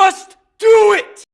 Just do it!